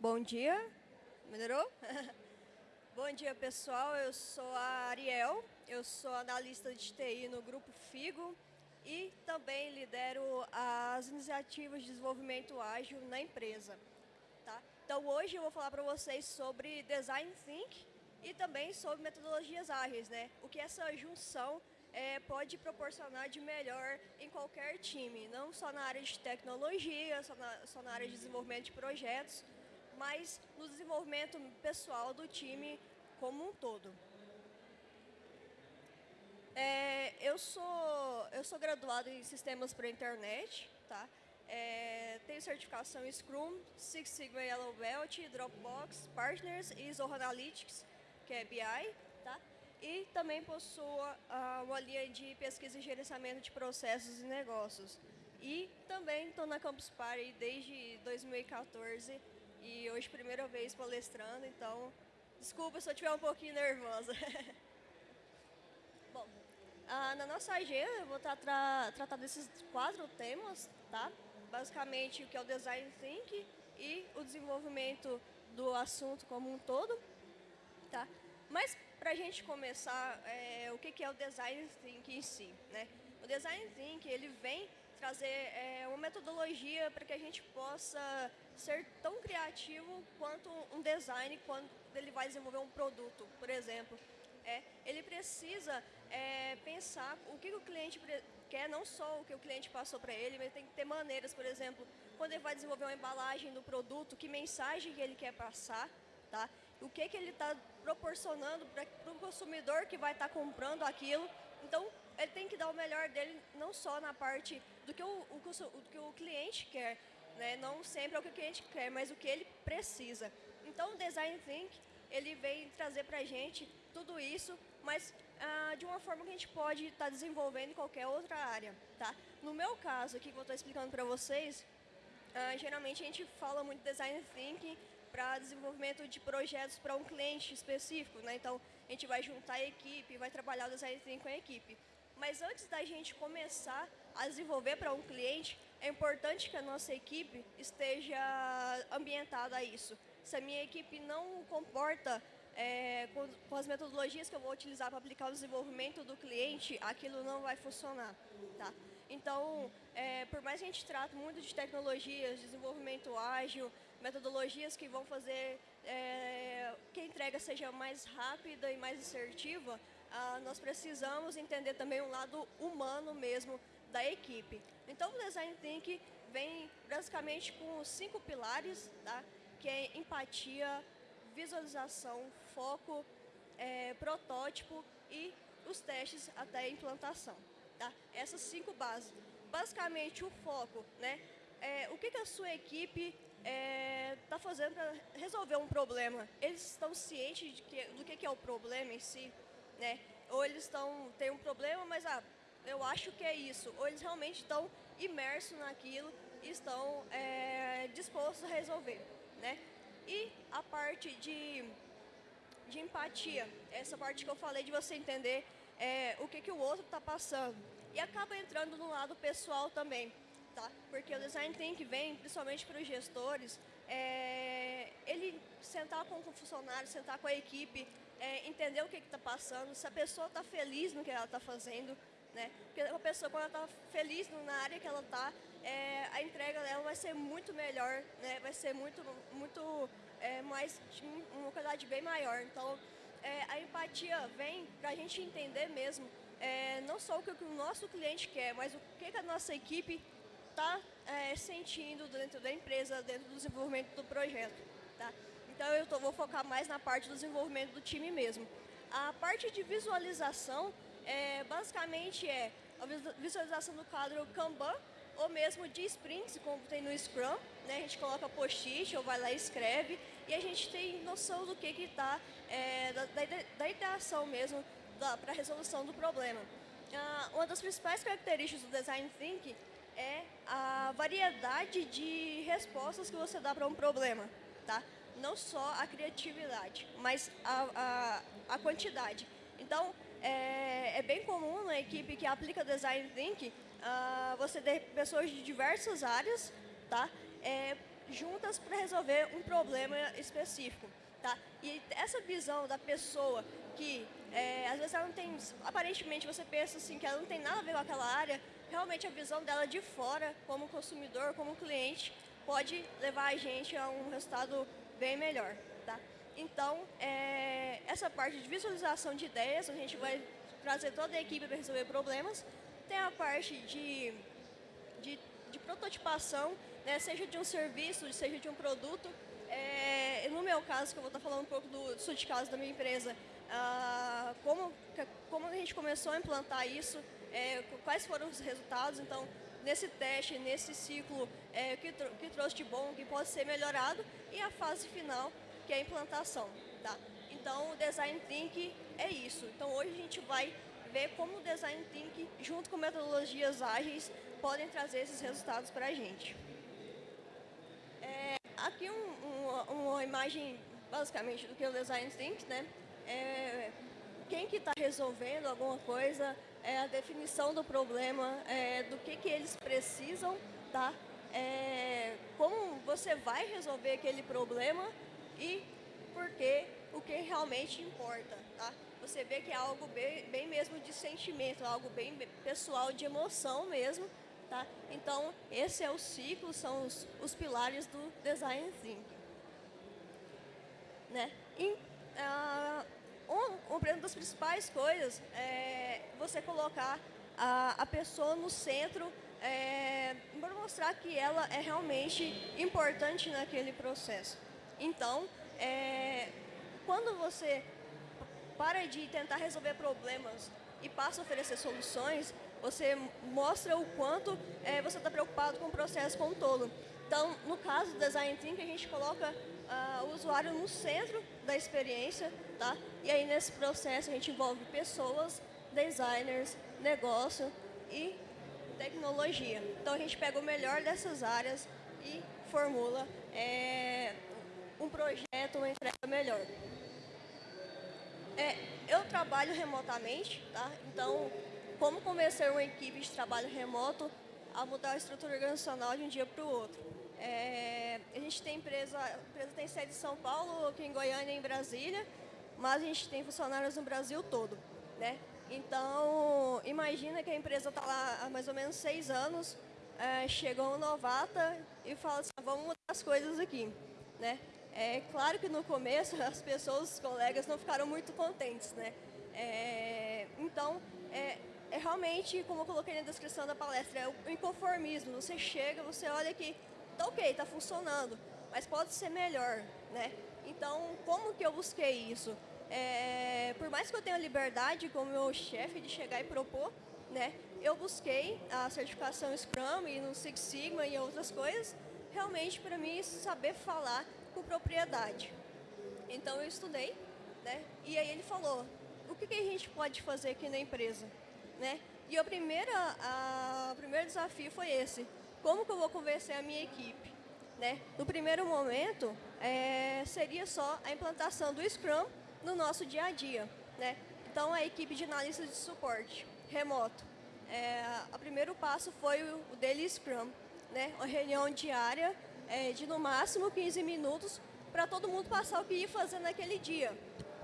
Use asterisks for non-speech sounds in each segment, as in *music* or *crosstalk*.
Bom dia. Melhorou? *laughs* Bom dia, pessoal. Eu sou a Ariel, eu sou analista de TI no Grupo FIGO e também lidero as iniciativas de desenvolvimento ágil na empresa. Tá? Então, hoje eu vou falar para vocês sobre Design Think e também sobre metodologias ágeis, né? o que essa junção é, pode proporcionar de melhor em qualquer time, não só na área de tecnologia, só na, só na área de desenvolvimento de projetos, mas no desenvolvimento pessoal do time como um todo. É, eu, sou, eu sou graduado em Sistemas para a Internet, tá? É, tenho certificação Scrum, Six Sigma Yellow Belt, Dropbox, Partners e Zoho Analytics, que é BI, tá? E também possuo uh, uma linha de pesquisa e gerenciamento de processos e negócios. E também estou na Campus Party desde 2014 e hoje primeira vez palestrando, então desculpa se eu estiver um pouquinho nervosa. *laughs* Bom, uh, na nossa agenda eu vou tra tratando desses quatro temas, tá? basicamente o que é o design thinking e o desenvolvimento do assunto como um todo. Tá? Mas, para a gente começar, é, o que, que é o design thinking em si? Né? O design thinking ele vem trazer é, uma metodologia para que a gente possa ser tão criativo quanto um design quando ele vai desenvolver um produto, por exemplo. É, ele precisa é, pensar o que o cliente quer, não só o que o cliente passou para ele, mas tem que ter maneiras, por exemplo, quando ele vai desenvolver uma embalagem do produto, que mensagem que ele quer passar, tá? o que, que ele está proporcionando para o consumidor que vai estar tá comprando aquilo. Então, ele tem que dar o melhor dele, não só na parte do que o, o, o que o cliente quer, né? não sempre é o que o cliente quer, mas o que ele precisa. Então, o Design Think ele vem trazer para a gente tudo isso, mas ah, de uma forma que a gente pode estar tá desenvolvendo em qualquer outra área. Tá? No meu caso, aqui que eu estou explicando para vocês, ah, geralmente a gente fala muito design thinking para desenvolvimento de projetos para um cliente específico. Né? Então, a gente vai juntar a equipe, vai trabalhar o design thinking com a equipe. Mas antes da gente começar a desenvolver para um cliente, é importante que a nossa equipe esteja ambientada a isso se a minha equipe não comporta é, com, com, as metodologias que eu vou utilizar para aplicar o desenvolvimento do cliente, aquilo não vai funcionar. Tá? Então, é, por mais que a gente trate muito de tecnologias, desenvolvimento ágil, metodologias que vão fazer é, que a entrega seja mais rápida e mais assertiva, ah, nós precisamos entender também o lado humano mesmo da equipe. Então, o Design Thinking vem basicamente com cinco pilares, tá? que é empatia, visualização, foco, é, protótipo e os testes até a implantação. Tá? Essas cinco bases. Basicamente, o foco, né? É, o que, que a sua equipe está é, tá fazendo para resolver um problema? Eles estão cientes que, do que, que é o problema em si? Né? Ou eles estão têm um problema, mas ah, eu acho que é isso. Ou eles realmente estão imersos naquilo e estão é, dispostos a resolver né? E a parte de, de empatia, essa parte que eu falei de você entender é, o que, que o outro está passando. E acaba entrando no lado pessoal também, tá? Porque o design think vem, principalmente para os gestores, é, ele sentar com o funcionário, sentar com a equipe, é, entender o que está passando, se a pessoa está feliz no que ela está fazendo, né? Porque a pessoa, quando ela está feliz na área que ela está, é, a entrega dela vai ser muito melhor, né? vai ser muito, muito é, mais, uma qualidade bem maior. Então, é, a empatia vem para a gente entender mesmo, é, não só o que o nosso cliente quer, mas o que, que a nossa equipe está é, sentindo dentro da empresa, dentro do desenvolvimento do projeto. Tá? Então, eu tô, vou focar mais na parte do desenvolvimento do time mesmo. A parte de visualização, é, basicamente é a visualização do quadro Kanban, ou mesmo de sprints, como tem no Scrum, né? a gente coloca post-it ou vai lá e escreve, e a gente tem noção do que está, é, da, da, da mesmo para a resolução do problema. Ah, uma das principais características do Design Thinking é a variedade de respostas que você dá para um problema. Tá? Não só a criatividade, mas a, a, a quantidade. Então, é, é, bem comum na equipe que aplica Design Thinking uh, você ter pessoas de diversas áreas, tá? É, juntas para resolver um problema específico. Tá? E essa visão da pessoa que é, às vezes ela não tem, aparentemente você pensa assim que ela não tem nada a ver com aquela área, realmente a visão dela de fora, como consumidor, como cliente, pode levar a gente a um resultado bem melhor. Então, é, essa parte de visualização de ideias, a gente vai trazer toda a equipe para resolver problemas. Tem a parte de, de, de prototipação, né, seja de um serviço, seja de um produto. É, no meu caso, que eu vou estar falando um pouco do, do de caso da minha empresa, ah, como, como a gente começou a implantar isso, é, quais foram os resultados. Então, nesse teste, nesse ciclo, é, o que, que trouxe de bom, o que pode ser melhorado, e a fase final, que é a implantação. Tá? Então, o Design Thinking é isso. Então, hoje a gente vai ver como o Design Thinking, junto com metodologias ágeis, podem trazer esses resultados para a gente. É, aqui um, um, uma imagem, basicamente, do que é o Design Thinking, né? É, quem que está resolvendo alguma coisa, é a definição do problema, é, do que, que eles precisam, tá? É, como você vai resolver aquele problema e por que o que realmente importa, tá? Você vê que é algo bem, bem mesmo de sentimento, algo bem pessoal, de emoção mesmo, tá? Então, esse é o ciclo, são os, os pilares do Design Thinking. Né? E, uh, um, uma das principais coisas é você colocar a, a pessoa no centro é, para mostrar que ela é realmente importante naquele processo. Então, é, quando você para de tentar resolver problemas e passa a oferecer soluções, você mostra o quanto é, você está preocupado com o processo como um todo. Então, no caso do Design Thinking, a gente coloca uh, o usuário no centro da experiência, tá? E aí nesse processo a gente envolve pessoas, designers, negócio e tecnologia. Então a gente pega o melhor dessas áreas e formula é, um projeto, uma entrega melhor. É, eu trabalho remotamente, tá? Então, como convencer uma equipe de trabalho remoto a mudar a estrutura organizacional de um dia para o outro? É, a gente tem empresa, a empresa tem sede em São Paulo, aqui em Goiânia e em Brasília, mas a gente tem funcionários no Brasil todo, né? Então, imagina que a empresa está lá há mais ou menos seis anos, é, chegou um novata e fala assim, vamos mudar as coisas aqui, né? É claro que no começo *laughs* as pessoas, os colegas não ficaram muito contentes, né? É, então, é, é realmente, como eu coloquei na descrição da palestra, é o inconformismo. Você chega, você olha que tá ok, tá funcionando, mas pode ser melhor, né? Então, como que eu busquei isso? É, por mais que eu tenha liberdade como meu chefe de chegar e propor, né? Eu busquei a certificação Scrum e no Six Sigma e outras coisas, realmente para mim saber falar propriedade. Então eu estudei, né? E aí ele falou, o que, que a gente pode fazer aqui na empresa, né? E a primeira, a, o primeiro desafio foi esse, como que eu vou convencer a minha equipe? Né? No primeiro momento, é, seria só a implantação do Scrum no nosso dia a dia. Né? Então, a equipe de analistas de suporte remoto. É, o primeiro passo foi o, o Daily Scrum, né? uma reunião diária é, de no máximo 15 minutos para todo mundo passar o que ia fazer naquele dia.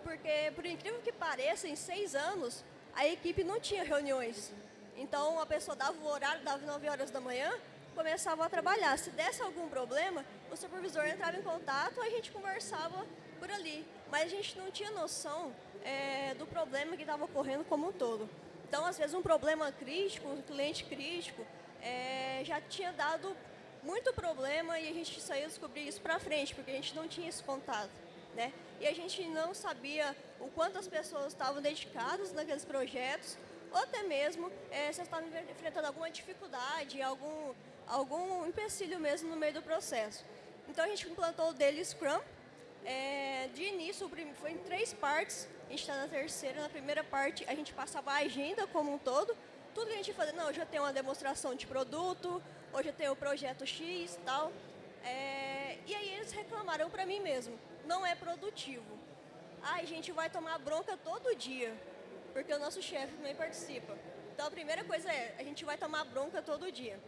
Porque, por incrível que pareça, em seis anos, a equipe não tinha reuniões. Então, a pessoa dava o horário, dava 9 horas da manhã, começava a trabalhar. Se desse algum problema, o supervisor entrava em contato, a gente conversava por ali. Mas a gente não tinha noção é, do problema que estava ocorrendo como um todo. Então, às vezes, um problema crítico, um cliente crítico, é, já tinha dado muito problema e a gente saiu descobrir isso para frente, porque a gente não tinha esse contato. Né? E a gente não sabia o quanto as pessoas estavam dedicadas naqueles projetos, ou até mesmo é, se estavam enfrentando alguma dificuldade, algum, algum empecilho mesmo no meio do processo. Então a gente implantou o Daily Scrum. É, de início, foi em três partes, a gente está na terceira. Na primeira parte, a gente passava a agenda como um todo. Tudo que a gente fazia, não, eu tenho uma demonstração de produto, hoje eu tenho o projeto X e tal. É, e aí eles reclamaram para mim mesmo, não é produtivo. Ah, a gente vai tomar bronca todo dia, porque o nosso chefe também participa. Então a primeira coisa é, a gente vai tomar bronca todo dia.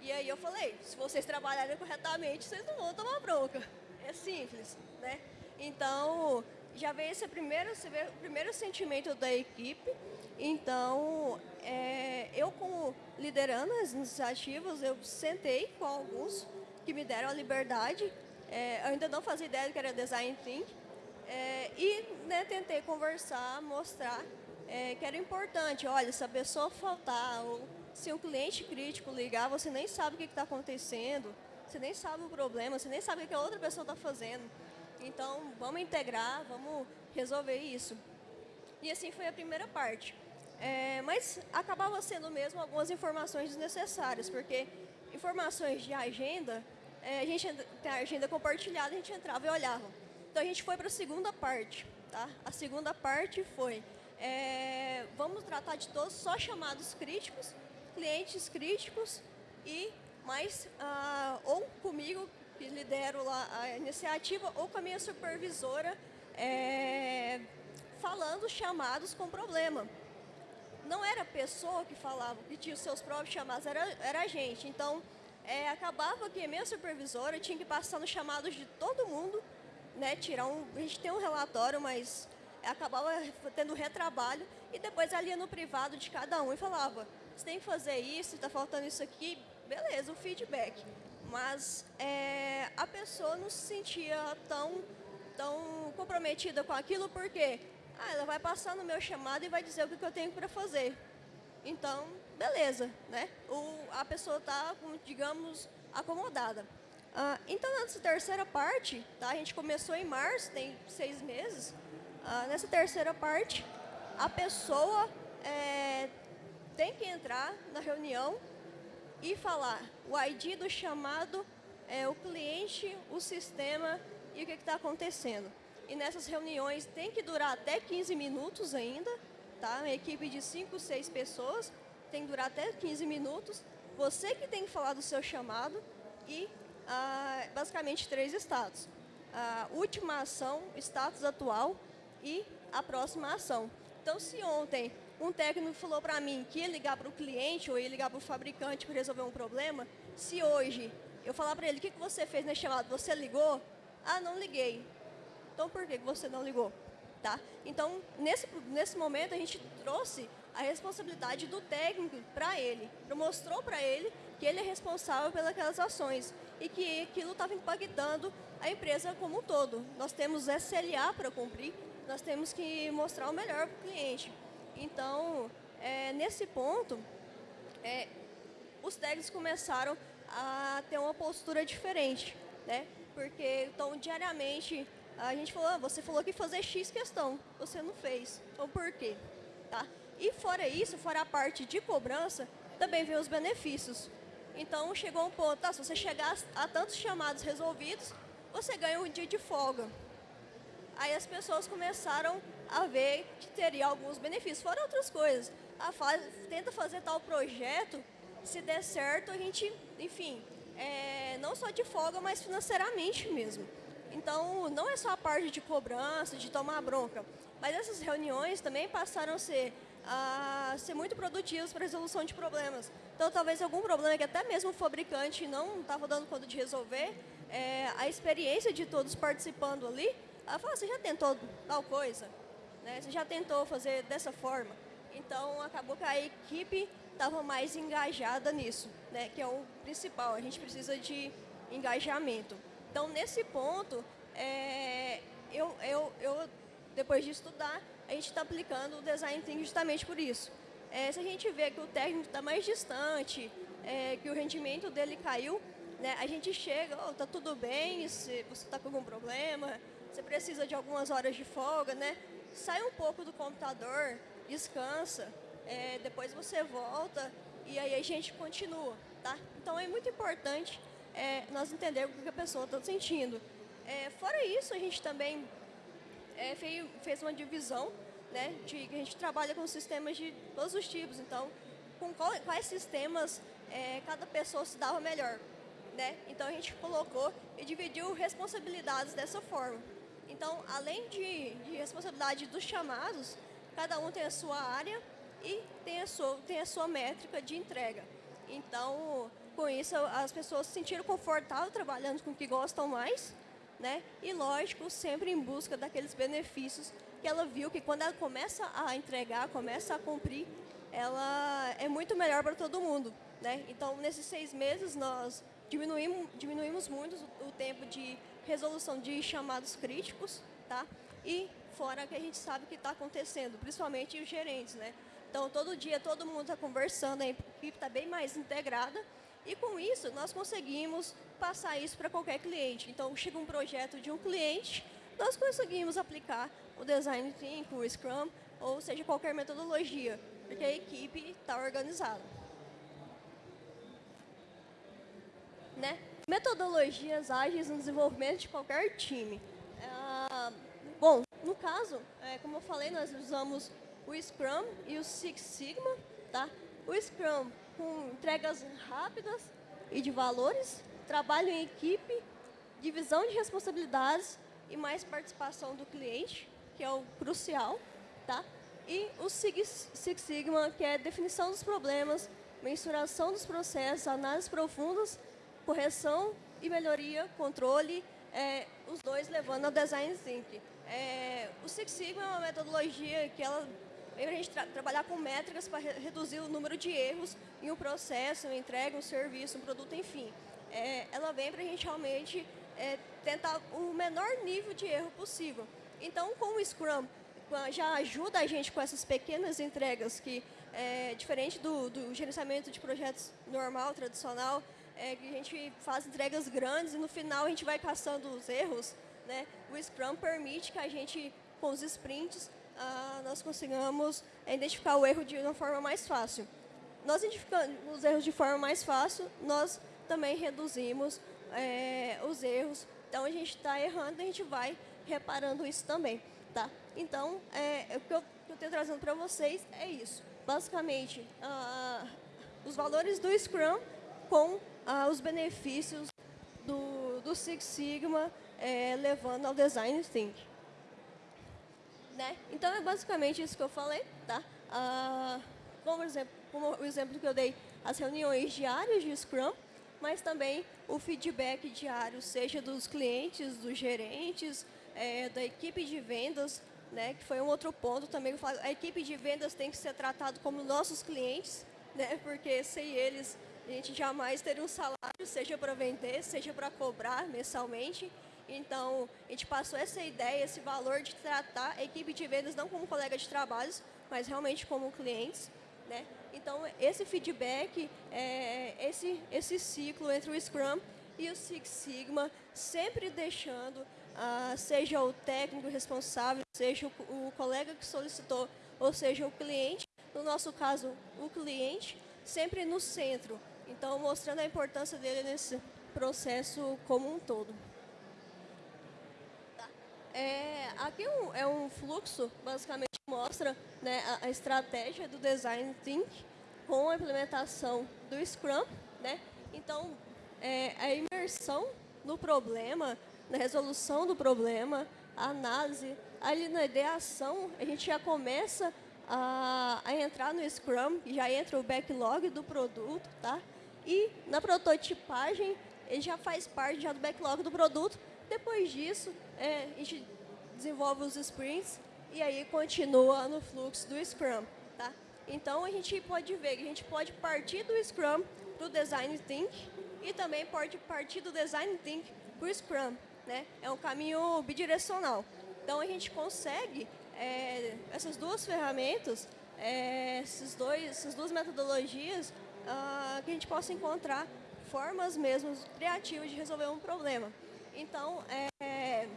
E aí eu falei, se vocês trabalharem corretamente, vocês não vão tomar bronca. É simples, né? Então, já veio esse primeiro, esse primeiro sentimento da equipe. Então, é, eu como liderando as iniciativas, eu sentei com alguns que me deram a liberdade. É, ainda não fazia ideia do que era Design Think. É, e né, tentei conversar, mostrar é, que era importante. Olha, se a pessoa faltar, ou se um cliente crítico ligar, você nem sabe o que está acontecendo, você nem sabe o problema, você nem sabe o que a outra pessoa está fazendo. Então, vamos integrar, vamos resolver isso. E assim foi a primeira parte. É, mas acabava sendo mesmo algumas informações desnecessárias, porque informações de agenda, é, a gente tem a agenda compartilhada, a gente entrava e olhava. Então a gente foi para a segunda parte. Tá? A segunda parte foi, é, vamos tratar de todos só chamados críticos, clientes críticos e mais, ah, ou comigo, que lidero lá a iniciativa, ou com a minha supervisora, é, falando chamados com problema não era a pessoa que falava, que tinha os seus próprios chamados, era, era a gente. Então, é, acabava que a minha supervisora tinha que passar nos chamados de todo mundo, né, tirar um, a gente tem um relatório, mas acabava tendo retrabalho, e depois ia no privado de cada um e falava, você tem que fazer isso, está faltando isso aqui, beleza, o feedback. Mas é, a pessoa não se sentia tão, tão comprometida com aquilo, porque ah, ela vai passar no meu chamado e vai dizer o que eu tenho para fazer. Então, beleza, né? O, a pessoa está, digamos, acomodada. Ah, então, nessa terceira parte, tá? a gente começou em março, tem seis meses. Ah, nessa terceira parte, a pessoa é, tem que entrar na reunião e falar o ID do chamado, é, o cliente, o sistema e o que está acontecendo. E nessas reuniões tem que durar até 15 minutos ainda, tá? Uma equipe de 5, 6 pessoas tem que durar até 15 minutos. Você que tem que falar do seu chamado e ah, basicamente três estados. A última ação, status atual e a próxima ação. Então, se ontem um técnico falou para mim que ia ligar para o cliente ou ia ligar para o fabricante para resolver um problema, se hoje eu falar para ele, o que, que você fez nesse chamado? Você ligou? Ah, não liguei. Então, por que você não ligou? Tá? Então, nesse, nesse momento, a gente trouxe a responsabilidade do técnico para ele. Mostrou para ele que ele é responsável pelas ações e que aquilo estava impactando a empresa como um todo. Nós temos SLA para cumprir, nós temos que mostrar o melhor para o cliente. Então, é, nesse ponto, é, os técnicos começaram a ter uma postura diferente, né? Porque, então, diariamente, a gente falou, ah, você falou que fazer X questão, você não fez. Então por quê? Tá? E fora isso, fora a parte de cobrança, também vem os benefícios. Então chegou um ponto, tá, se você chegar a tantos chamados resolvidos, você ganha um dia de folga. Aí as pessoas começaram a ver que teria alguns benefícios, fora outras coisas. Ah, faz, tenta fazer tal projeto, se der certo, a gente, enfim, é, não só de folga, mas financeiramente mesmo. Então, não é só a parte de cobrança, de tomar bronca, mas essas reuniões também passaram a ser, a ser muito produtivas para a resolução de problemas. Então, talvez algum problema que até mesmo o fabricante não estava dando conta de resolver, é, a experiência de todos participando ali, ela fala, você já tentou tal coisa? Né? Você já tentou fazer dessa forma? Então, acabou que a equipe estava mais engajada nisso, né? que é o principal. A gente precisa de engajamento. Então, nesse ponto, é, eu, eu, eu, depois de estudar, a gente está aplicando o Design Thinking justamente por isso. É, se a gente vê que o técnico está mais distante, é, que o rendimento dele caiu, né, a gente chega, está oh, tudo bem, se você está com algum problema, você precisa de algumas horas de folga, né? Sai um pouco do computador, descansa, é, depois você volta e aí a gente continua, tá? Então é muito importante é, nós entendermos o que a pessoa está sentindo. É, fora isso, a gente também é, fez, uma divisão, né, de que a gente trabalha com sistemas de todos os tipos. Então, com qual, quais sistemas é, cada pessoa se dava melhor. Né? Então, a gente colocou e dividiu responsabilidades dessa forma. Então, além de, de responsabilidade dos chamados, cada um tem a sua área e tem a sua, tem a sua métrica de entrega. Então, com isso as pessoas se sentiram confortáveis trabalhando com o que gostam mais, né? E lógico, sempre em busca daqueles benefícios que ela viu que quando ela começa a entregar, começa a cumprir, ela é muito melhor para todo mundo, né? Então, nesses seis meses, nós diminuímos, diminuímos muito o tempo de resolução de chamados críticos, tá? E fora que a gente sabe que está acontecendo, principalmente os gerentes, né? Então, todo dia, todo mundo está conversando, a equipe está bem mais integrada, e com isso, nós conseguimos passar isso para qualquer cliente. Então, chega um projeto de um cliente, nós conseguimos aplicar o Design Thinking, o Scrum, ou seja, qualquer metodologia, porque a equipe está organizada. Né? Metodologias ágeis no desenvolvimento de qualquer time. Ah, bom, no caso, é, como eu falei, nós usamos o Scrum e o Six Sigma. Tá? O Scrum com entregas rápidas e de valores, trabalho em equipe, divisão de responsabilidades e mais participação do cliente, que é o crucial. Tá? E o Six, Sigma, que é definição dos problemas, mensuração dos processos, análises profundas, correção e melhoria, controle, é, os dois levando ao Design Thinking. É, o Six Sigma é uma metodologia que ela vem a gente tra trabalhar com métricas para re reduzir o número de erros em um processo, uma entrega, um serviço, um produto, enfim. É, ela vem para a gente realmente é, tentar o menor nível de erro possível. Então, com o Scrum, já ajuda a gente com essas pequenas entregas que, é, diferente do, do gerenciamento de projetos normal, tradicional, é, que a gente faz entregas grandes e no final a gente vai caçando os erros, né? o Scrum permite que a gente, com os sprints, ah, nós consigamos identificar o erro de uma forma mais fácil. Nós identificando os erros de forma mais fácil, nós também reduzimos é, os erros. Então, a gente está errando, a gente vai reparando isso também. Tá? Então, é, o que eu, eu tenho trazendo para vocês é isso. Basicamente, ah, os valores do Scrum com ah, os benefícios do, do Six Sigma é, levando ao Design Thinking. Né? Então, é basicamente isso que eu falei. Tá? Ah, como, exemplo, como o exemplo que eu dei, as reuniões diárias de Scrum, mas também o feedback diário, seja dos clientes, dos gerentes, é, da equipe de vendas, né, que foi um outro ponto também. A equipe de vendas tem que ser tratada como nossos clientes, né, porque sem eles a gente jamais teria um salário, seja para vender, seja para cobrar mensalmente. Então, a gente passou essa ideia, esse valor de tratar a equipe de vendas não como colega de trabalhos, mas realmente como clientes. Né? Então, esse feedback, é, esse, esse ciclo entre o Scrum e o Six Sigma, sempre deixando, ah, seja o técnico responsável, seja o, o colega que solicitou, ou seja o cliente, no nosso caso, o cliente, sempre no centro. Então, mostrando a importância dele nesse processo como um todo. É, aqui é um, é um fluxo, basicamente mostra né, a, a, estratégia do Design Think com a implementação do Scrum. Né? Então, é, a imersão no problema, na resolução do problema, a análise, ali na ideação, a gente já começa a, a entrar no Scrum, já entra o backlog do produto, tá? E na prototipagem, ele já faz parte já do backlog do produto. Depois disso, é, a gente desenvolve os sprints e aí continua no fluxo do Scrum. Tá? Então, a gente pode ver que a gente pode partir do Scrum para o Design Think e também pode partir do Design Think para o Scrum. Né? É um caminho bidirecional. Então, a gente consegue, é, essas duas ferramentas, é, esses dois, essas duas metodologias, uh, que a gente possa encontrar formas mesmo criativas de resolver um problema. Então, é,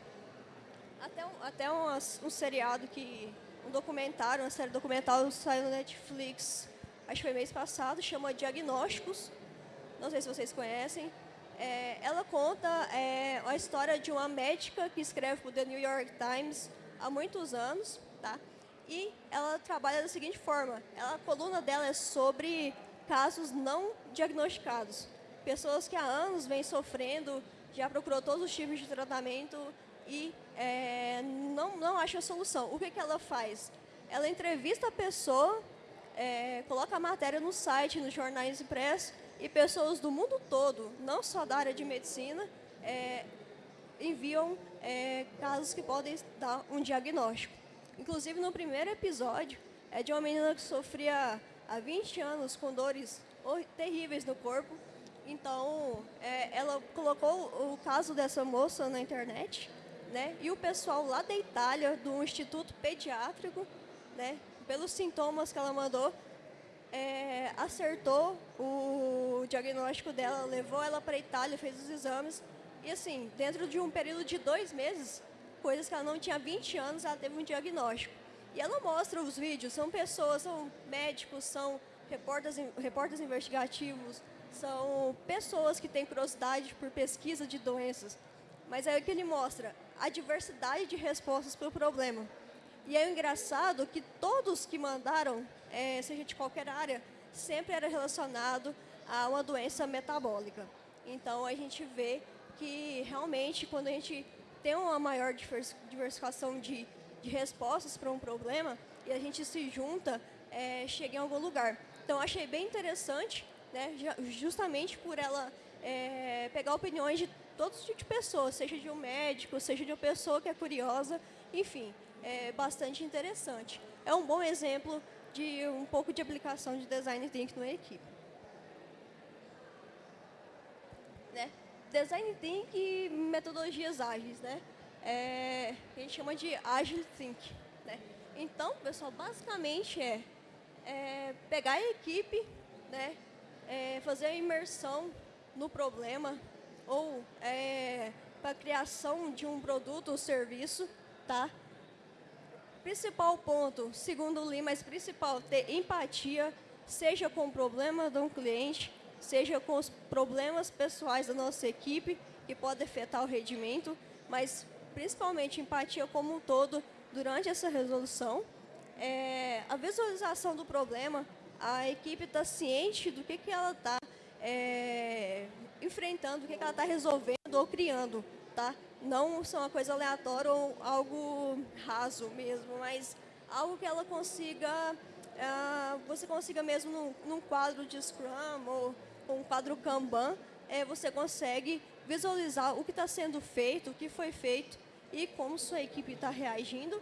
até, um, até um, um seriado que, um documentário, uma série documental saiu no Netflix, acho que foi mês passado, chama Diagnósticos, não sei se vocês conhecem. É, ela conta é, a história de uma médica que escreve para o The New York Times há muitos anos, tá? E ela trabalha da seguinte forma, ela, a coluna dela é sobre casos não diagnosticados. Pessoas que há anos vêm sofrendo, já procurou todos os tipos de tratamento e é, não, não acha a solução. O que, que ela faz? Ela entrevista a pessoa, é, coloca a matéria no site, nos jornais impressos, e pessoas do mundo todo, não só da área de medicina, é, enviam é, casos que podem dar um diagnóstico. Inclusive, no primeiro episódio, é de uma menina que sofria há 20 anos com dores terríveis no corpo. Então, é, ela colocou o caso dessa moça na internet, né? E o pessoal lá da Itália, do Instituto Pediátrico, né? Pelos sintomas que ela mandou, é, acertou o diagnóstico dela, levou ela para a Itália, fez os exames. E assim, dentro de um período de dois meses, coisas que ela não tinha 20 anos, ela teve um diagnóstico. E ela mostra os vídeos, são pessoas, são médicos, são repórteres, repórteres investigativos, são pessoas que têm curiosidade por pesquisa de doenças. Mas é o que ele mostra, a diversidade de respostas para o problema. E é engraçado que todos que mandaram, é, seja de qualquer área, sempre era relacionado a uma doença metabólica. Então, a gente vê que realmente, quando a gente tem uma maior diversificação de, de respostas para um problema e a gente se junta, é, chega em algum lugar. Então, achei bem interessante, né, justamente por ela é, pegar opiniões de todos os tipos de pessoas, seja de um médico, seja de uma pessoa que é curiosa, enfim, é bastante interessante. É um bom exemplo de um pouco de aplicação de design thinking na equipe. Né? Design thinking e metodologias ágeis, né? É, a gente chama de Agile Think. Né? Então, pessoal, basicamente é é, pegar a equipe, né, é, fazer a imersão no problema ou é, para a criação de um produto ou serviço, tá? Principal ponto, segundo o Lima, mas principal, ter empatia, seja com o problema de um cliente, seja com os problemas pessoais da nossa equipe, que pode afetar o rendimento, mas principalmente empatia como um todo durante essa resolução, é, a visualização do problema, a equipe está ciente do que, que ela está é, enfrentando, o que, que ela está resolvendo ou criando, tá? Não são uma coisa aleatória ou algo raso mesmo, mas algo que ela consiga, uh, você consiga mesmo num, num, quadro de Scrum ou um quadro Kanban, é, você consegue visualizar o que está sendo feito, o que foi feito e como sua equipe está reagindo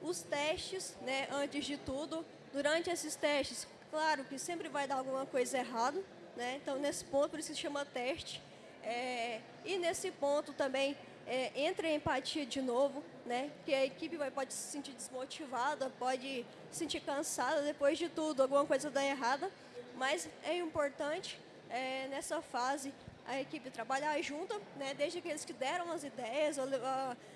os testes, né, antes de tudo. Durante esses testes, claro que sempre vai dar alguma coisa errada, né? Então, nesse ponto, por isso se chama teste. É, e nesse ponto também é, entra a empatia de novo, né? Que a equipe vai, pode se sentir desmotivada, pode se sentir cansada depois de tudo, alguma coisa dá errada. Mas é importante é, nessa fase a equipe trabalhar junto, né? Desde aqueles que deram as ideias,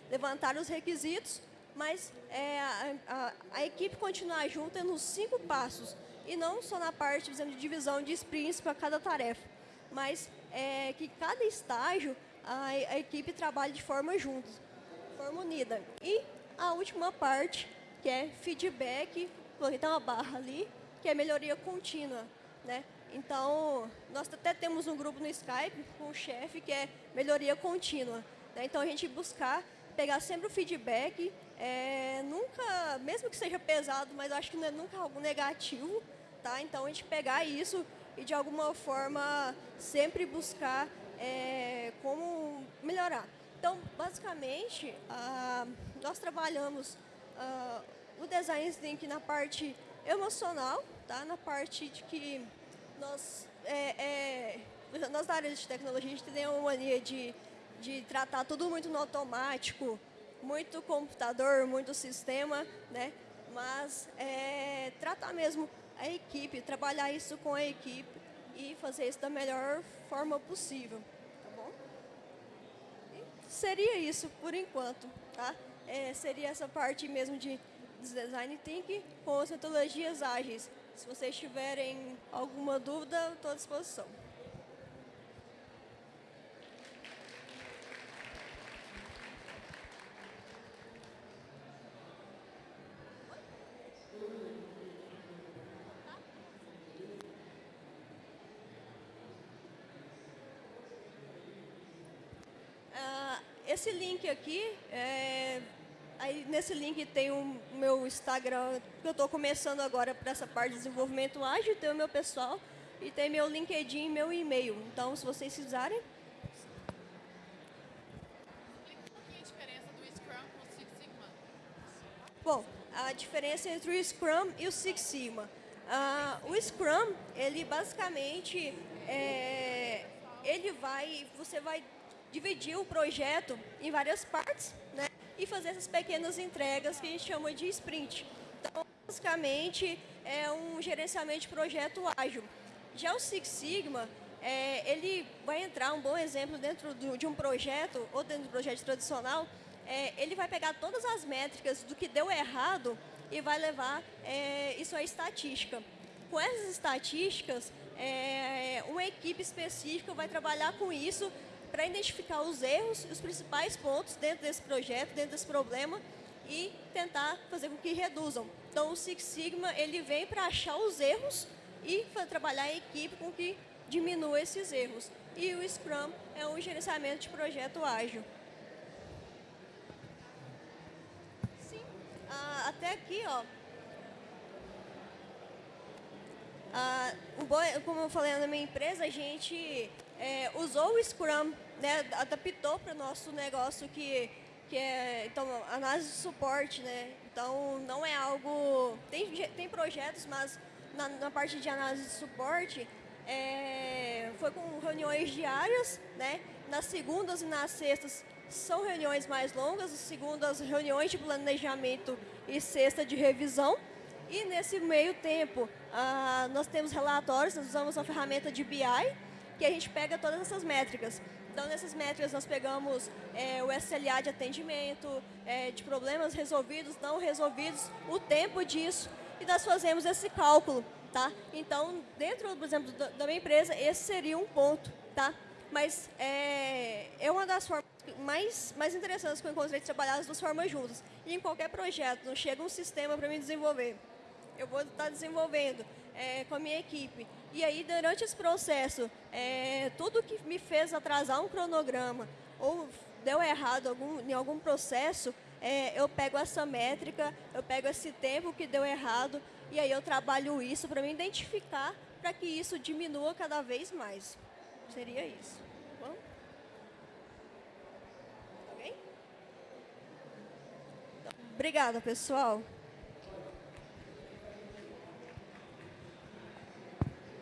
levantaram os requisitos, mas é, a, a, a, equipe continuar junta nos cinco passos e não só na parte de divisão de sprints para cada tarefa, mas é, que cada estágio a, a, equipe trabalhe de forma junta, forma unida. E a última parte, que é feedback, coloquei uma barra ali, que é melhoria contínua, né? Então, nós até temos um grupo no Skype com o chefe que é melhoria contínua. Né? Então, a gente buscar pegar sempre o feedback é, nunca, mesmo que seja pesado, mas acho que não é nunca algo negativo, tá? Então a gente pegar isso e de alguma forma sempre buscar é, como melhorar. Então, basicamente, ah, nós trabalhamos ah, o design thinking na parte emocional, tá? Na parte de que nós, é, é, nós da área de tecnologia, a gente tem uma mania de, de tratar tudo muito no automático, muito computador, muito sistema, né? Mas é, tratar mesmo a equipe, trabalhar isso com a equipe e fazer isso da melhor forma possível, tá bom? E seria isso por enquanto, tá? É, seria essa parte mesmo de design thinking com as metodologias ágeis. Se vocês tiverem alguma dúvida, estou à disposição. Esse link aqui, é, aí nesse link tem o meu Instagram, que eu estou começando agora para essa parte de desenvolvimento ágil, tem o meu pessoal, e tem meu LinkedIn e meu e-mail. Então, se vocês precisarem, Bom, a diferença entre o Scrum e o Six Sigma. Uh, o Scrum, ele basicamente, é, ele vai, você vai dividir o projeto em várias partes, né? E fazer essas pequenas entregas que a gente chama de sprint. Então, basicamente, é um gerenciamento de projeto ágil. Já o Six Sigma, é, ele vai entrar, um bom exemplo, dentro do, de um projeto, ou dentro do projeto tradicional, é, ele vai pegar todas as métricas do que deu errado e vai levar é, isso à estatística. Com essas estatísticas, é, uma equipe específica vai trabalhar com isso para identificar os erros e os principais pontos dentro desse projeto, dentro desse problema e tentar fazer com que reduzam. Então, o Six Sigma ele vem para achar os erros e trabalhar em equipe com que diminua esses erros. E o Scrum é um gerenciamento de projeto ágil. ah, até aqui, ó. Ah, como eu falei na minha empresa, a gente é, usou o Scrum, né, adaptou para o nosso negócio que, que é então, análise de suporte, né? Então, não é algo... Tem, tem projetos, mas na, na parte de análise de suporte, é, foi com reuniões diárias, né? Nas segundas e nas sextas são reuniões mais longas, as reuniões de planejamento e sexta de revisão. E nesse meio tempo, ah, nós temos relatórios, nós usamos a ferramenta de BI, que a gente pega todas essas métricas. Então, nessas métricas, nós pegamos é, o SLA de atendimento, é, de problemas resolvidos, não resolvidos, o tempo disso, e nós fazemos esse cálculo. Tá? Então, dentro, por exemplo, da minha empresa, esse seria um ponto. Tá? Mas é, é uma das formas mais, mais interessantes que eu encontrei de trabalhar as duas formas juntas. E em qualquer projeto, não chega um sistema para me desenvolver. Eu vou estar desenvolvendo é, com a minha equipe. E aí, durante esse processo, é, tudo que me fez atrasar um cronograma ou deu errado algum, em algum processo, é, eu pego essa métrica, eu pego esse tempo que deu errado e aí eu trabalho isso para me identificar para que isso diminua cada vez mais. Seria isso. Bom? Obrigada, pessoal.